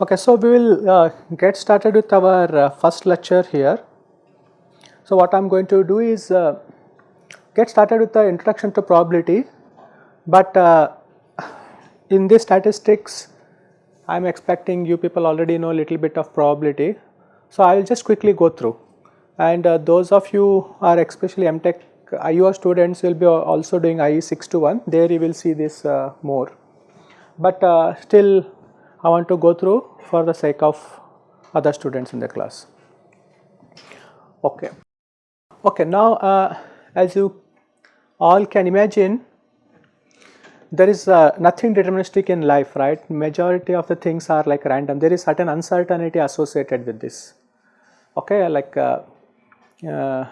Okay, so we will uh, get started with our uh, first lecture here. So what I am going to do is uh, get started with the introduction to probability, but uh, in this statistics I am expecting you people already know a little bit of probability. So I will just quickly go through and uh, those of you are especially MTech IEOR students will be also doing IE 621, there you will see this uh, more. But still I want to go through for the sake of other students in the class. Okay. Okay, now uh, as you all can imagine, there is uh, nothing deterministic in life, right? Majority of the things are like random. There is certain uncertainty associated with this. Okay, like uh, uh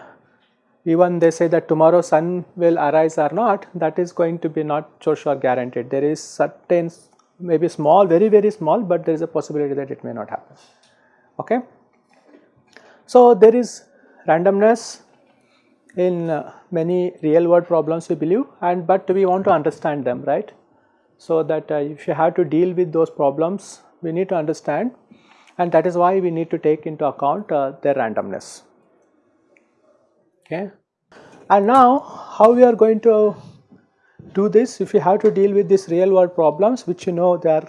even they say that tomorrow sun will arise or not, that is going to be not so sure guaranteed. There is certain maybe small, very, very small, but there is a possibility that it may not happen. Okay. So, there is randomness in uh, many real world problems we believe and but we want to understand them right. So, that uh, if you have to deal with those problems we need to understand and that is why we need to take into account uh, their randomness. Okay. And now how we are going to do this if you have to deal with these real world problems which you know they are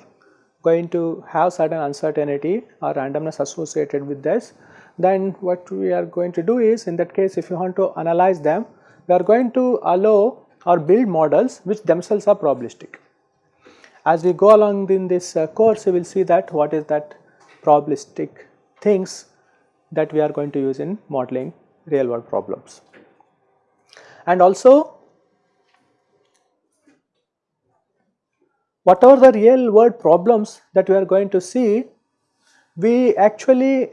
going to have certain uncertainty or randomness associated with this then what we are going to do is in that case if you want to analyze them we are going to allow or build models which themselves are probabilistic. As we go along in this uh, course you will see that what is that probabilistic things that we are going to use in modeling real world problems. And also whatever the real world problems that we are going to see, we actually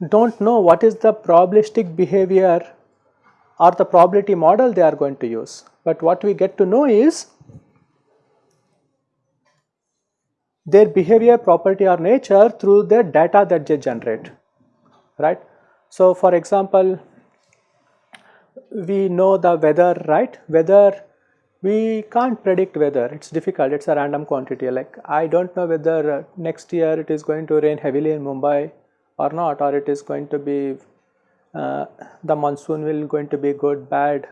do not know what is the probabilistic behavior or the probability model they are going to use. But what we get to know is their behavior property or nature through the data that they generate, right. So, for example, we know the weather, right, weather we can't predict weather. It's difficult. It's a random quantity. Like I don't know whether uh, next year it is going to rain heavily in Mumbai or not or it is going to be uh, the monsoon will going to be good bad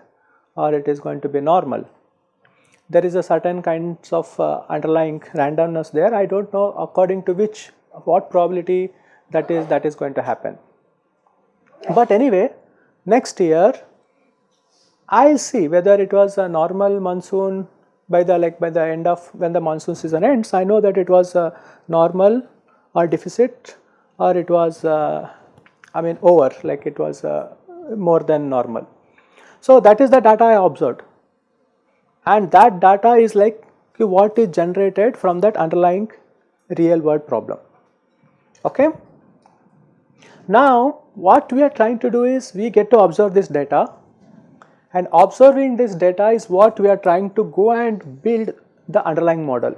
or it is going to be normal. There is a certain kinds of uh, underlying randomness there. I don't know according to which what probability that is that is going to happen. But anyway next year I will see whether it was a normal monsoon by the like by the end of when the monsoon season ends I know that it was a normal or deficit or it was uh, I mean over like it was uh, more than normal. So that is the data I observed and that data is like what is generated from that underlying real world problem. Okay. Now what we are trying to do is we get to observe this data and observing this data is what we are trying to go and build the underlying model.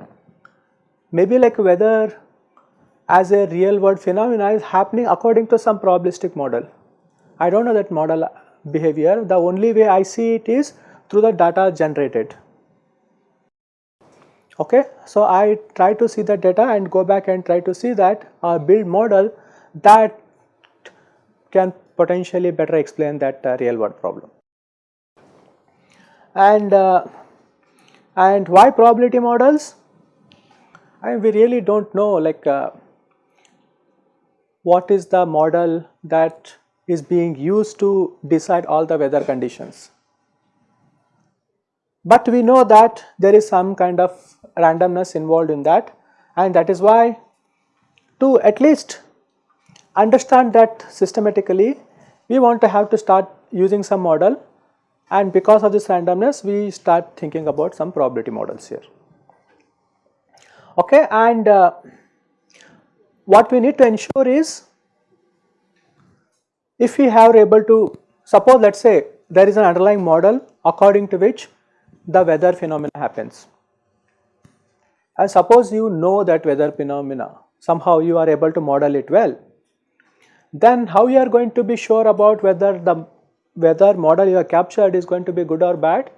Maybe like whether as a real world phenomena is happening according to some probabilistic model. I do not know that model behavior, the only way I see it is through the data generated. Okay, so I try to see the data and go back and try to see that uh, build model that can potentially better explain that uh, real world problem and uh, and why probability models I mean, we really do not know like uh, what is the model that is being used to decide all the weather conditions. But we know that there is some kind of randomness involved in that and that is why to at least understand that systematically we want to have to start using some model and because of this randomness we start thinking about some probability models here. Okay, and uh, what we need to ensure is if we have able to suppose let us say there is an underlying model according to which the weather phenomena happens and suppose you know that weather phenomena somehow you are able to model it well, then how you are going to be sure about whether the weather model you have captured is going to be good or bad?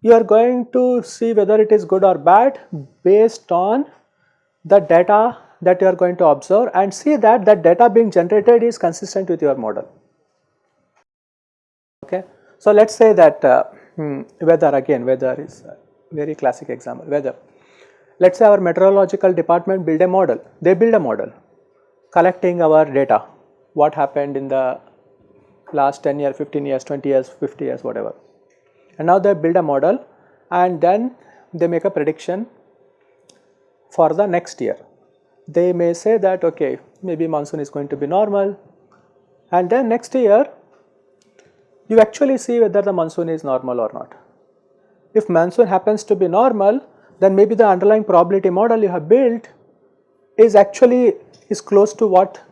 You are going to see whether it is good or bad based on the data that you are going to observe and see that that data being generated is consistent with your model. Okay. So, let us say that uh, hmm, weather again weather is a very classic example weather. Let us say our meteorological department build a model, they build a model collecting our data, what happened in the last 10 years, 15 years, 20 years, 50 years whatever. And now they build a model and then they make a prediction for the next year. They may say that okay maybe monsoon is going to be normal and then next year you actually see whether the monsoon is normal or not. If monsoon happens to be normal then maybe the underlying probability model you have built is actually is close to what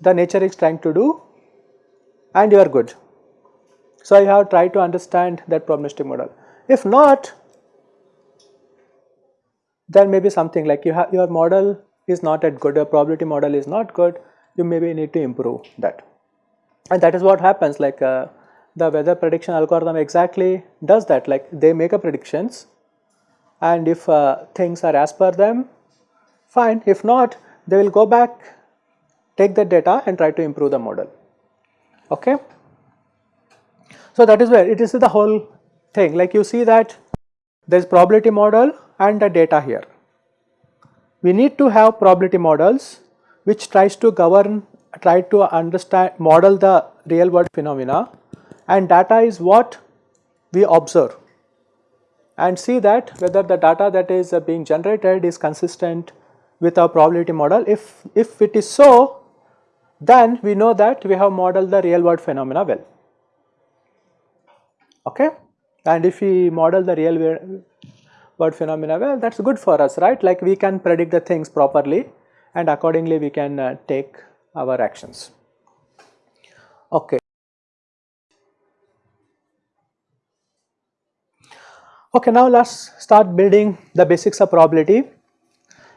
the nature is trying to do and you are good. So, you have tried to understand that probabilistic model. If not, then maybe something like you have your model is not that good, your probability model is not good, you maybe need to improve that. And that is what happens like uh, the weather prediction algorithm exactly does that like they make a predictions and if uh, things are as per them fine if not they will go back take the data and try to improve the model okay so that is where it is the whole thing like you see that there is probability model and the data here we need to have probability models which tries to govern try to understand model the real world phenomena and data is what we observe and see that whether the data that is uh, being generated is consistent with our probability model. If, if it is so, then we know that we have modeled the real world phenomena well. Okay? And if we model the real world phenomena well, that is good for us, right? Like we can predict the things properly and accordingly we can uh, take our actions. Okay. Okay, now let us start building the basics of probability.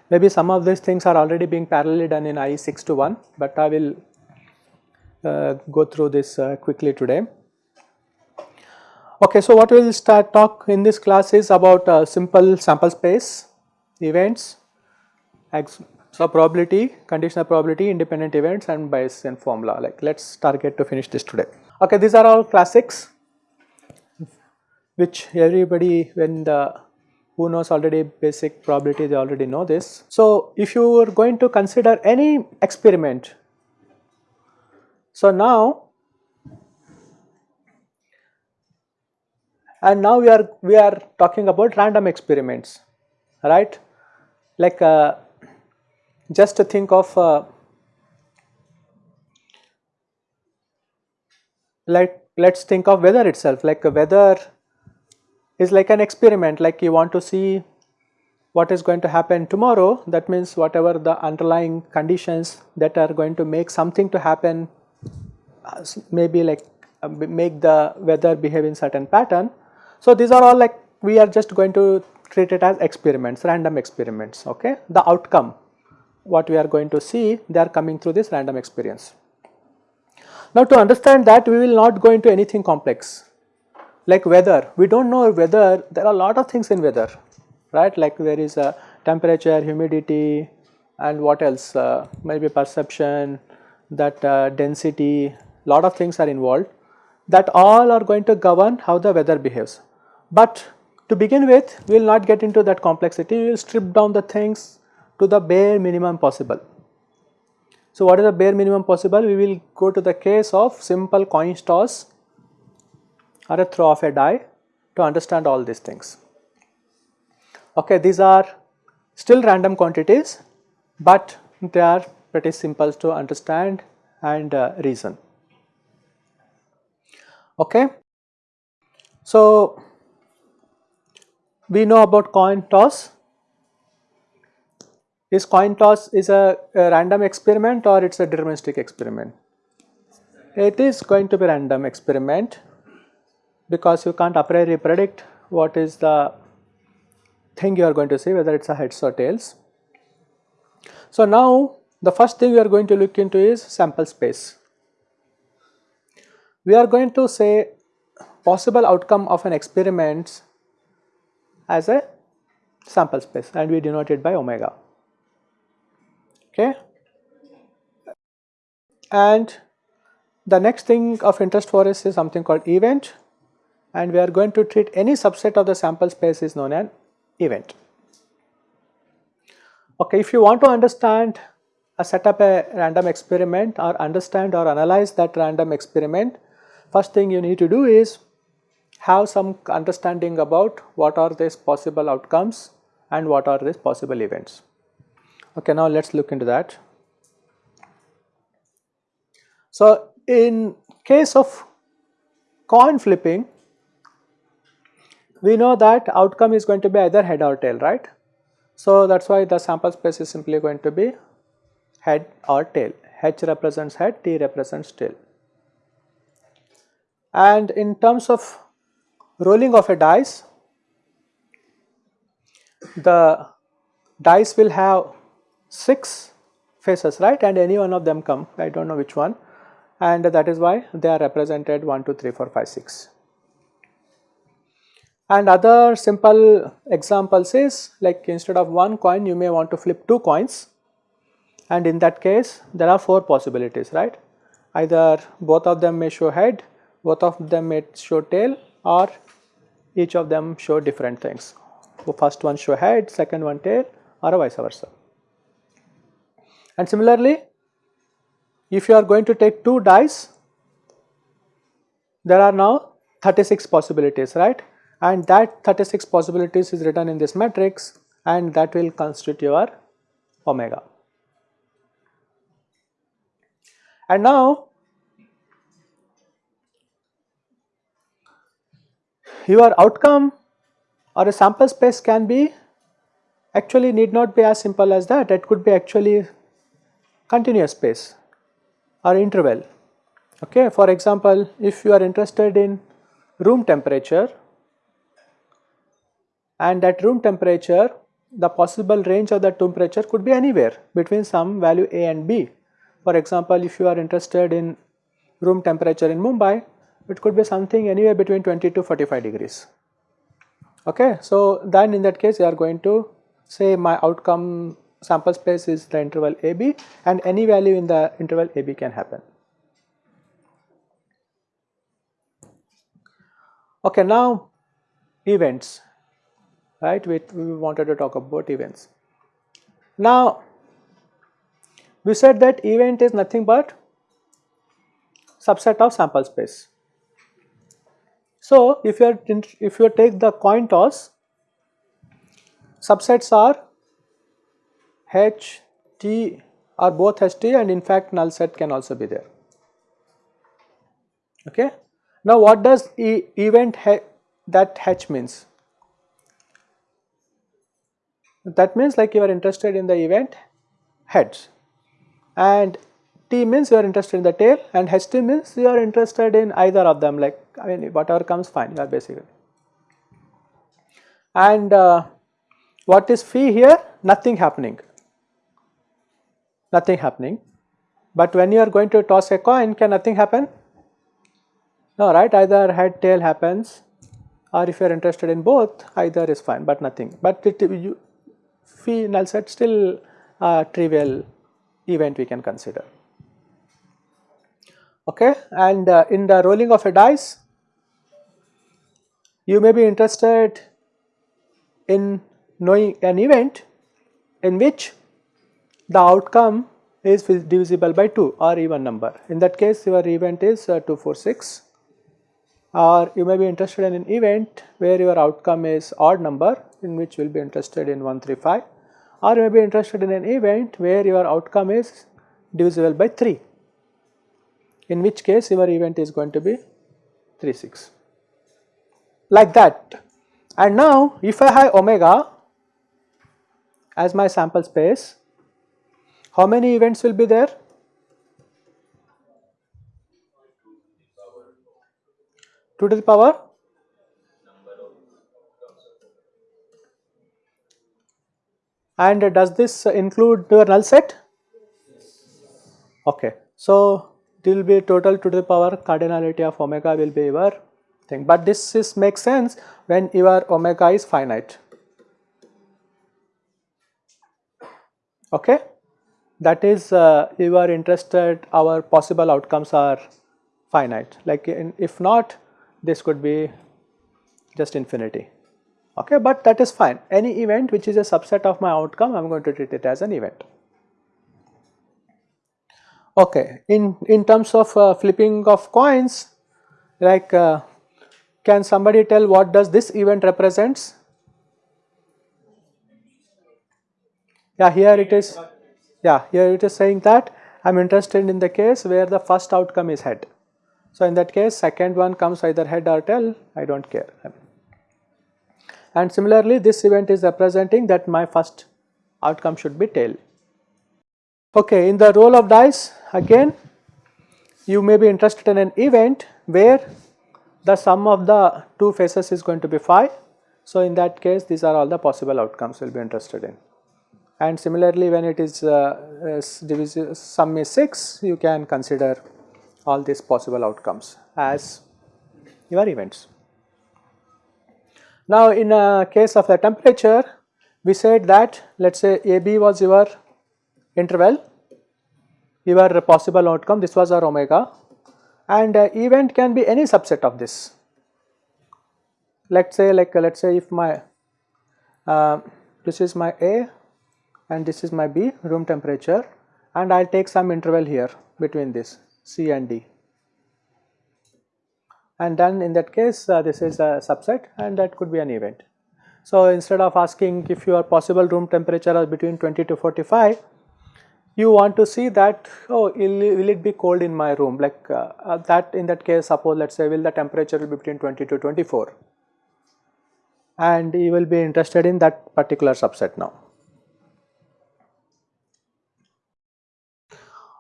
Maybe some of these things are already being parallelly done in IE 621, but I will uh, go through this uh, quickly today. Okay, so what we will start talk in this class is about uh, simple sample space, events, so probability, conditional probability, independent events and Bayesian formula like let us target to finish this today. Okay, these are all classics which everybody when the who knows already basic probability they already know this. So, if you are going to consider any experiment, so now and now we are we are talking about random experiments right? Like uh, just to think of uh, like let's think of weather itself. Like weather is like an experiment. Like you want to see what is going to happen tomorrow. That means whatever the underlying conditions that are going to make something to happen uh, maybe like uh, make the weather behave in certain pattern. So, these are all like we are just going to treat it as experiments random experiments okay? The outcome what we are going to see they are coming through this random experience. Now to understand that we will not go into anything complex. Like weather, we do not know weather, there are a lot of things in weather, right, like there is a temperature, humidity and what else, uh, maybe perception, that uh, density, lot of things are involved. That all are going to govern how the weather behaves. But to begin with, we will not get into that complexity, we will strip down the things to the bare minimum possible. So, what is the bare minimum possible? We will go to the case of simple coin toss or a throw of a die to understand all these things. Okay, these are still random quantities, but they are pretty simple to understand and uh, reason. Okay. So, we know about coin toss. Is coin toss is a, a random experiment or it is a deterministic experiment? It is going to be random experiment because you can't a priori predict what is the thing you are going to see whether it is a heads or tails. So, now the first thing we are going to look into is sample space. We are going to say possible outcome of an experiment as a sample space and we denote it by omega. Okay. And the next thing of interest for us is something called event and we are going to treat any subset of the sample space is known as event. Okay, if you want to understand a set up a random experiment or understand or analyze that random experiment, first thing you need to do is have some understanding about what are these possible outcomes and what are these possible events. Okay, now let us look into that. So, in case of coin flipping, we know that outcome is going to be either head or tail, right? So, that is why the sample space is simply going to be head or tail. H represents head, T represents tail. And in terms of rolling of a dice, the dice will have 6 faces, right? And any one of them come, I do not know which one and that is why they are represented 1, 2, 3, 4, 5, 6. And other simple examples is like instead of one coin you may want to flip two coins and in that case there are four possibilities right. Either both of them may show head, both of them may show tail or each of them show different things. So first one show head, second one tail or vice versa. And similarly if you are going to take two dice there are now 36 possibilities right and that 36 possibilities is written in this matrix and that will constitute your omega. And now your outcome or a sample space can be actually need not be as simple as that it could be actually continuous space or interval. Okay. For example, if you are interested in room temperature and that room temperature the possible range of that temperature could be anywhere between some value A and B. For example, if you are interested in room temperature in Mumbai, it could be something anywhere between 20 to 45 degrees. Okay, so then in that case you are going to say my outcome sample space is the interval AB and any value in the interval AB can happen. Okay, now events right we, we wanted to talk about events. Now we said that event is nothing but subset of sample space. So if you are if you take the coin toss subsets are H, T are both H, T and in fact null set can also be there. Okay. Now what does e event that H means? That means like you are interested in the event heads and T means you are interested in the tail and HT means you are interested in either of them like I mean whatever comes fine you are basically. And uh, what is phi here? Nothing happening nothing happening. But when you are going to toss a coin, can nothing happen? No, right? Either head, tail happens, or if you are interested in both, either is fine, but nothing. But it, you, phi null set still trivial event we can consider. Okay, and uh, in the rolling of a dice, you may be interested in knowing an event in which the outcome is divisible by 2 or even number. In that case your event is uh, 246 or you may be interested in an event where your outcome is odd number in which you will be interested in 135 or you may be interested in an event where your outcome is divisible by 3 in which case your event is going to be 36 like that and now if I have omega as my sample space how many events will be there? Two to the power? and does this include your null set? Okay. So, it will be total to the power cardinality of omega will be your thing, but this is makes sense when your omega is finite. Okay. That is uh, you are interested our possible outcomes are finite like in, if not this could be just infinity okay but that is fine any event which is a subset of my outcome I am going to treat it as an event. Okay, in, in terms of uh, flipping of coins like uh, can somebody tell what does this event represents? Yeah here it is yeah here it is saying that I am interested in the case where the first outcome is head. So in that case second one comes either head or tail I do not care. And similarly this event is representing that my first outcome should be tail. Okay, in the roll of dice again you may be interested in an event where the sum of the two faces is going to be 5. So in that case these are all the possible outcomes we will be interested in. And similarly when it is uh, sum is 6 you can consider all these possible outcomes as your events. Now in a case of the temperature we said that let us say AB was your interval, your possible outcome this was our omega and uh, event can be any subset of this. Let us say like uh, let us say if my uh, this is my A and this is my B room temperature and I will take some interval here between this C and D and then in that case uh, this is a subset and that could be an event. So instead of asking if your possible room temperature is between 20 to 45 you want to see that oh will it be cold in my room like uh, uh, that in that case suppose let us say will the temperature be between 20 to 24 and you will be interested in that particular subset now.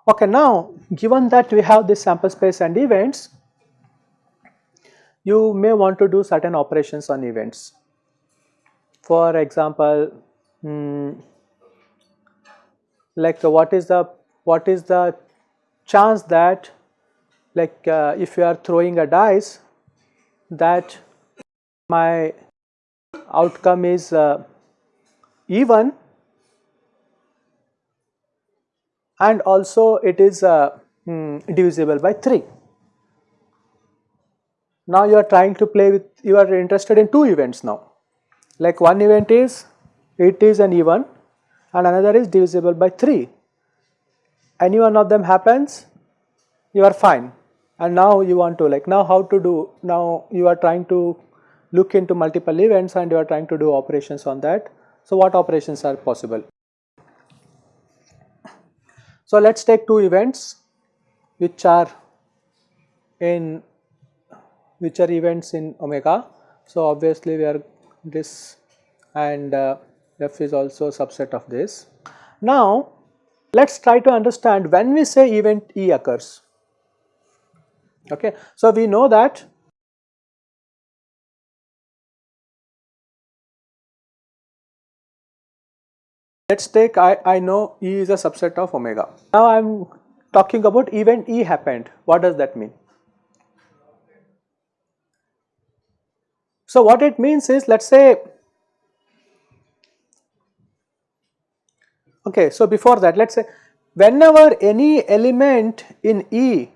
Okay, now given that we have this sample space and events you may want to do certain operations on events. For example, hmm, like uh, what is the what is the chance that like uh, if you are throwing a dice that my outcome is uh, even and also it is uh, hmm, divisible by 3. Now you are trying to play with, you are interested in two events now. Like one event is, it is an even and another is divisible by 3. Any one of them happens, you are fine. And now you want to like, now how to do, now you are trying to look into multiple events and you are trying to do operations on that. So what operations are possible? So let us take two events which are in which are events in omega. So obviously we are this and uh, f is also a subset of this. Now let us try to understand when we say event E occurs. Okay. So we know that let us take I, I know E is a subset of omega. Now I am talking about event E happened. What does that mean? So what it means is let us say okay so before that let us say whenever any element in E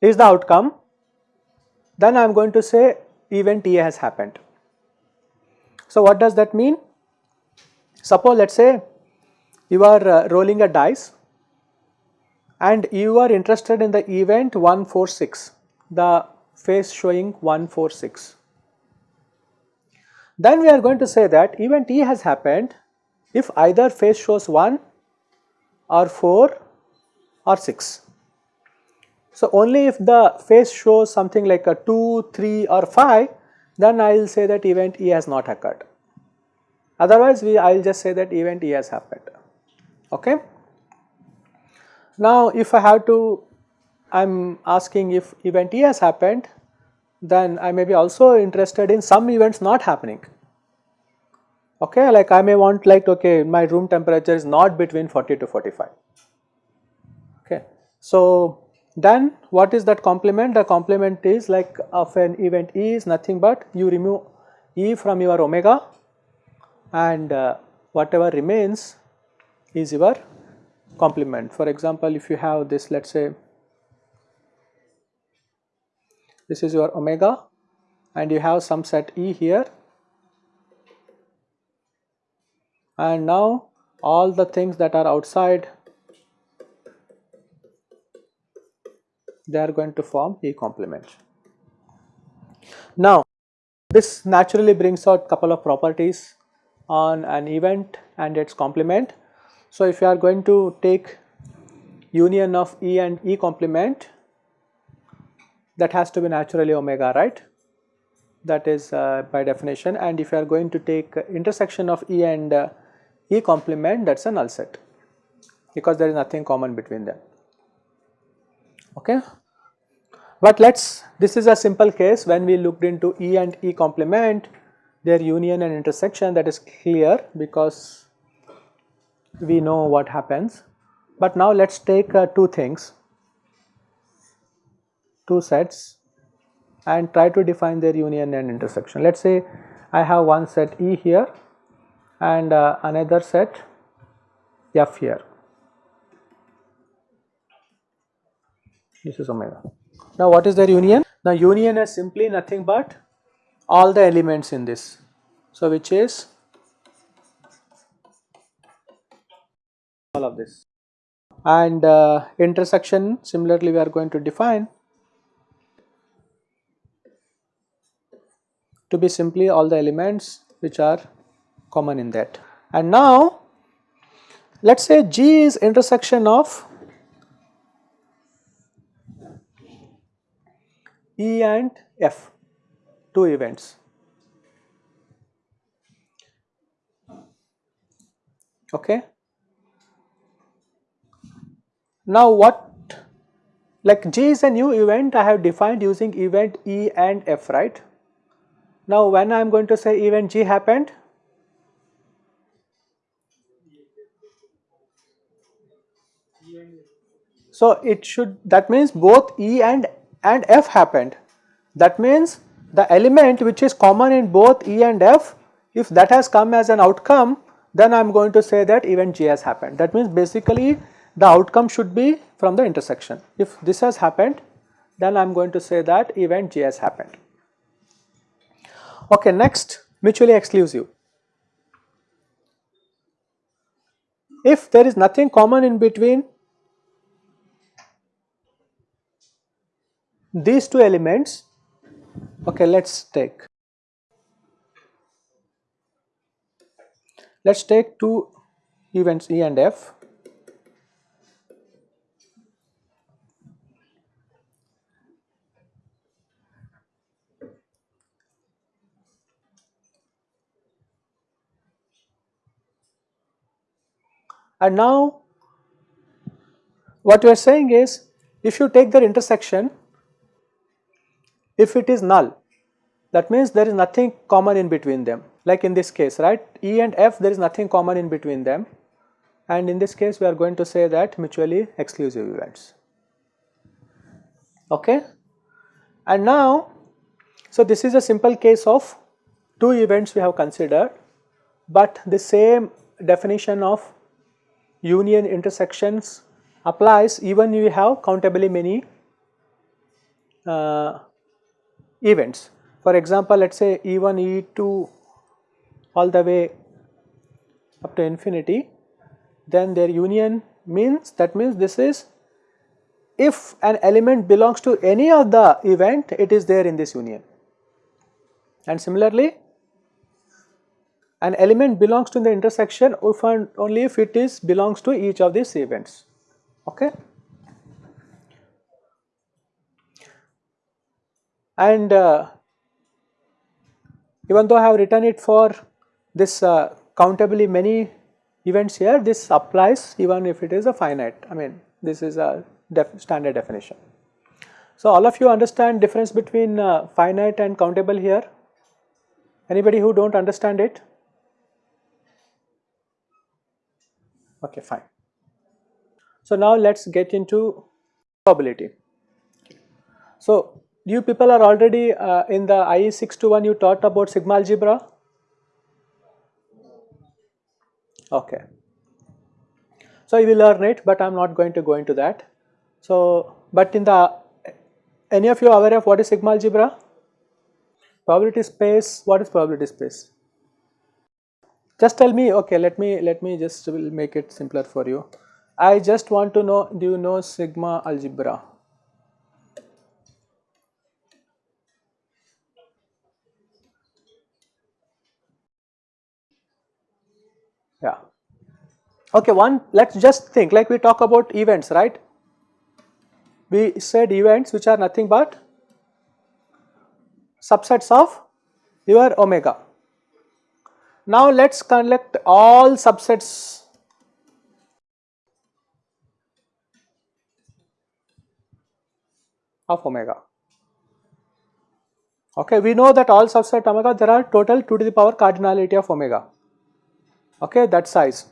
is the outcome then I am going to say event E has happened. So what does that mean? Suppose let us say you are uh, rolling a dice and you are interested in the event 146 the face showing 146. Then we are going to say that event E has happened if either face shows 1 or 4 or 6. So only if the face shows something like a 2, 3 or 5 then I will say that event E has not occurred. Otherwise we I will just say that event E has happened. Okay. Now if I have to I am asking if event E has happened, then I may be also interested in some events not happening. Okay like I may want like okay my room temperature is not between 40 to 45 okay. So then what is that complement the complement is like of an event E is nothing but you remove E from your omega and uh, whatever remains is your complement. For example, if you have this let us say this is your omega and you have some set E here and now all the things that are outside they are going to form E complement. Now this naturally brings out a couple of properties on an event and its complement. So if you are going to take union of E and E complement that has to be naturally omega right that is uh, by definition and if you are going to take intersection of E and uh, E complement that is a null set because there is nothing common between them okay. But let us this is a simple case when we looked into E and E complement their union and intersection that is clear because we know what happens. But now let us take uh, two things two sets and try to define their union and intersection. Let us say I have one set E here and uh, another set F here. This is omega. Now what is their union? Now union is simply nothing but all the elements in this. So which is all of this and uh, intersection similarly we are going to define to be simply all the elements which are common in that. And now let us say G is intersection of E and F, two events. Okay. Now what like G is a new event I have defined using event E and F right. Now when I am going to say event G happened so it should that means both E and and F happened. That means the element which is common in both E and F if that has come as an outcome then I am going to say that event G has happened. That means basically the outcome should be from the intersection. If this has happened then I am going to say that event G has happened. Okay, next mutually exclusive. If there is nothing common in between these two elements okay let's take. Let's take two events E and F. And now what we are saying is if you take their intersection if it is null that means there is nothing common in between them. Like in this case right? E and F there is nothing common in between them. And in this case we are going to say that mutually exclusive events. Okay? And now so this is a simple case of two events we have considered but the same definition of union intersections applies even if you have countably many uh, events. For example, let us say E1, E2 all the way up to infinity, then their union means that means this is if an element belongs to any of the event it is there in this union. And similarly an element belongs to the intersection if and only if it is belongs to each of these events. Okay and uh, even though I have written it for this uh, countably many events here this applies even if it is a finite I mean this is a def standard definition. So all of you understand difference between uh, finite and countable here anybody who do not understand it Okay, fine. So now let's get into probability. So you people are already uh, in the IE 621 you taught about sigma algebra? Okay. So you will learn it but I am not going to go into that. So but in the any of you aware of what is sigma algebra? Probability space, what is probability space? Just tell me, okay, let me, let me just make it simpler for you. I just want to know, do you know sigma algebra? Yeah. Okay, one, let's just think like we talk about events, right? We said events which are nothing but subsets of your omega. Now let us collect all subsets of omega. Okay, we know that all subset omega there are total 2 to the power cardinality of omega. Okay, that size.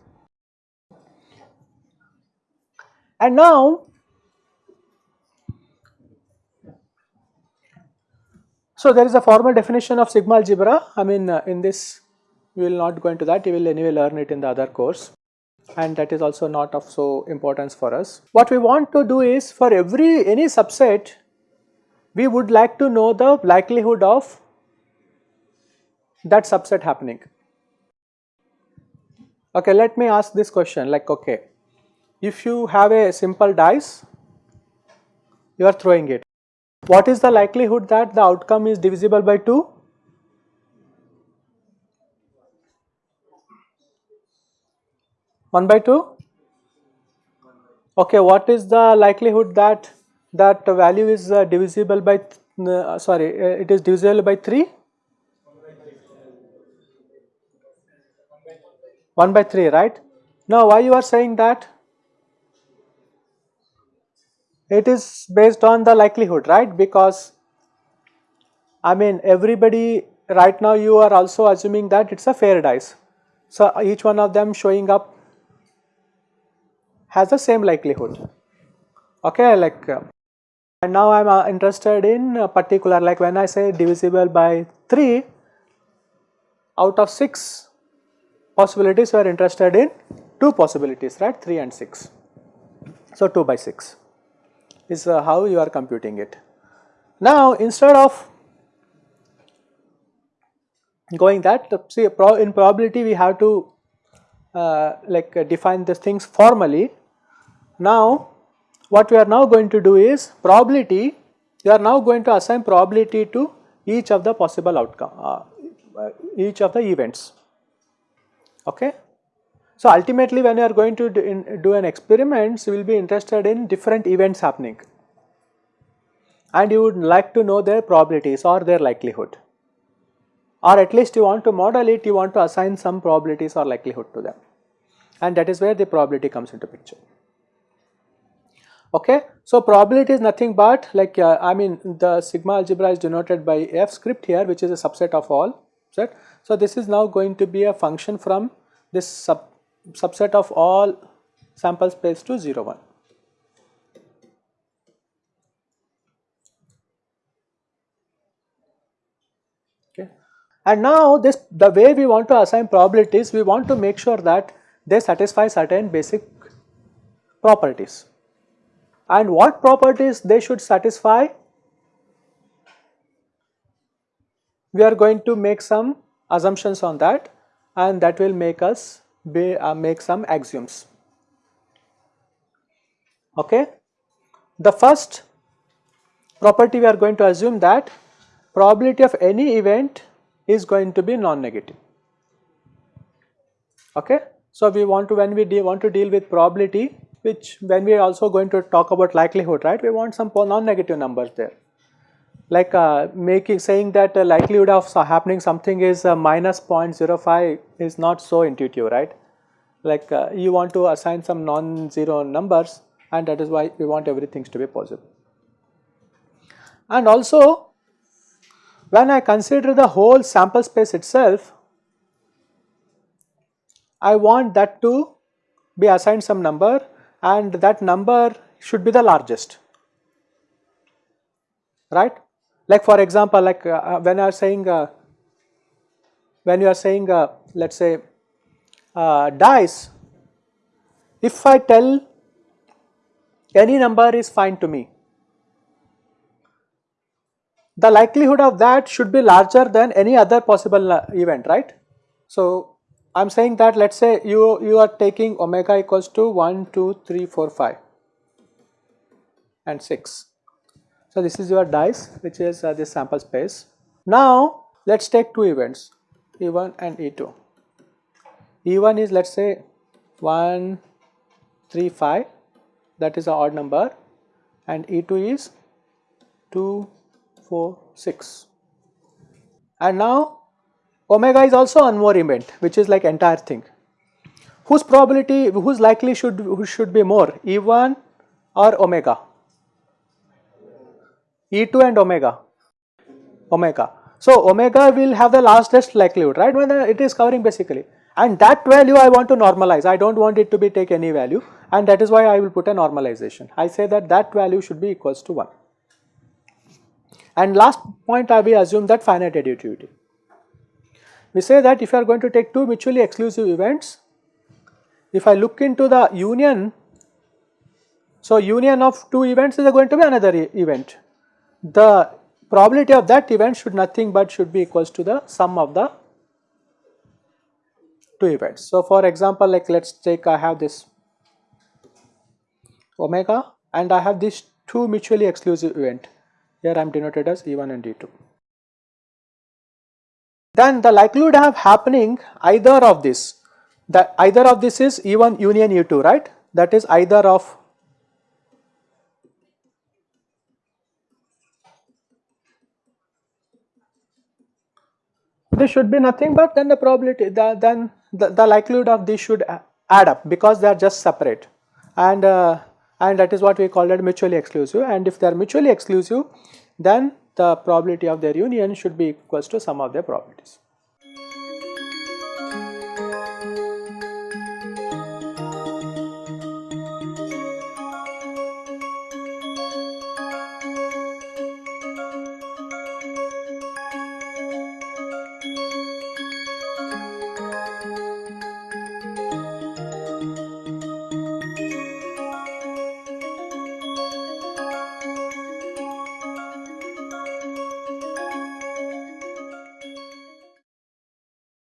And now So there is a formal definition of sigma algebra. I mean uh, in this we will not go into that, you will anyway learn it in the other course and that is also not of so importance for us. What we want to do is for every any subset we would like to know the likelihood of that subset happening. Okay, let me ask this question like okay, if you have a simple dice, you are throwing it. What is the likelihood that the outcome is divisible by 2? One by two. Okay, what is the likelihood that that value is uh, divisible by uh, sorry uh, it is divisible by three? One by three, right? Now, why you are saying that? it is based on the likelihood right because I mean everybody right now you are also assuming that it is a fair dice. So, each one of them showing up has the same likelihood okay like uh, and now I am uh, interested in particular like when I say divisible by 3 out of 6 possibilities we are interested in 2 possibilities right 3 and 6. So, 2 by 6 is uh, how you are computing it. Now instead of going that see in probability we have to uh, like uh, define these things formally. Now what we are now going to do is probability you are now going to assign probability to each of the possible outcome uh each of the events okay? So ultimately when you are going to do, in, do an experiment, you will be interested in different events happening. And you would like to know their probabilities or their likelihood. Or at least you want to model it, you want to assign some probabilities or likelihood to them. And that is where the probability comes into picture. Okay. So, probability is nothing but like uh, I mean the sigma algebra is denoted by f script here which is a subset of all So, this is now going to be a function from this sub subset of all sample space to 0 1. Okay. And now this the way we want to assign probabilities we want to make sure that they satisfy certain basic properties. And what properties they should satisfy? We are going to make some assumptions on that and that will make us be, uh, make some axioms. Okay. The first property we are going to assume that probability of any event is going to be non-negative. Okay. So, we want to when we want to deal with probability which when we are also going to talk about likelihood right we want some non-negative numbers there like uh, making saying that uh, likelihood of happening something is uh, minus 0.05 is not so intuitive right like uh, you want to assign some non-zero numbers and that is why we want everything to be possible. And also when I consider the whole sample space itself, I want that to be assigned some number and that number should be the largest right like for example like uh, uh when I am saying uh, when you are saying uh, let us say uh, dice if I tell any number is fine to me the likelihood of that should be larger than any other possible uh, event right so I am saying that let us say you, you are taking omega equals to 1, 2, 3, 4, 5 and 6. So, this is your dice which is uh, this sample space. Now, let us take two events E1 and E2. E1 is let us say 1, 3, 5 that is an odd number and E2 is 2, 4, 6. And now omega is also one more event which is like entire thing whose probability whose likely should who should be more e1 or omega e2 and omega. Omega. So omega will have the largest likelihood right? When it is covering basically. And that value I want to normalize. I do not want it to be take any value. And that is why I will put a normalization. I say that that value should be equals to 1 and last point I will assume that finite additivity. We say that if you are going to take two mutually exclusive events, if I look into the union, so union of two events is going to be another e event. The probability of that event should nothing but should be equals to the sum of the two events. So, for example, like let us take I have this omega and I have these two mutually exclusive event. Here I am denoted as E1 and E2 then the likelihood of happening either of this that either of this is E1 union E2 right that is either of this should be nothing but then the probability the, then the, the likelihood of this should add up because they are just separate and uh, and that is what we call it mutually exclusive and if they are mutually exclusive then the probability of their union should be equals to sum of their probabilities.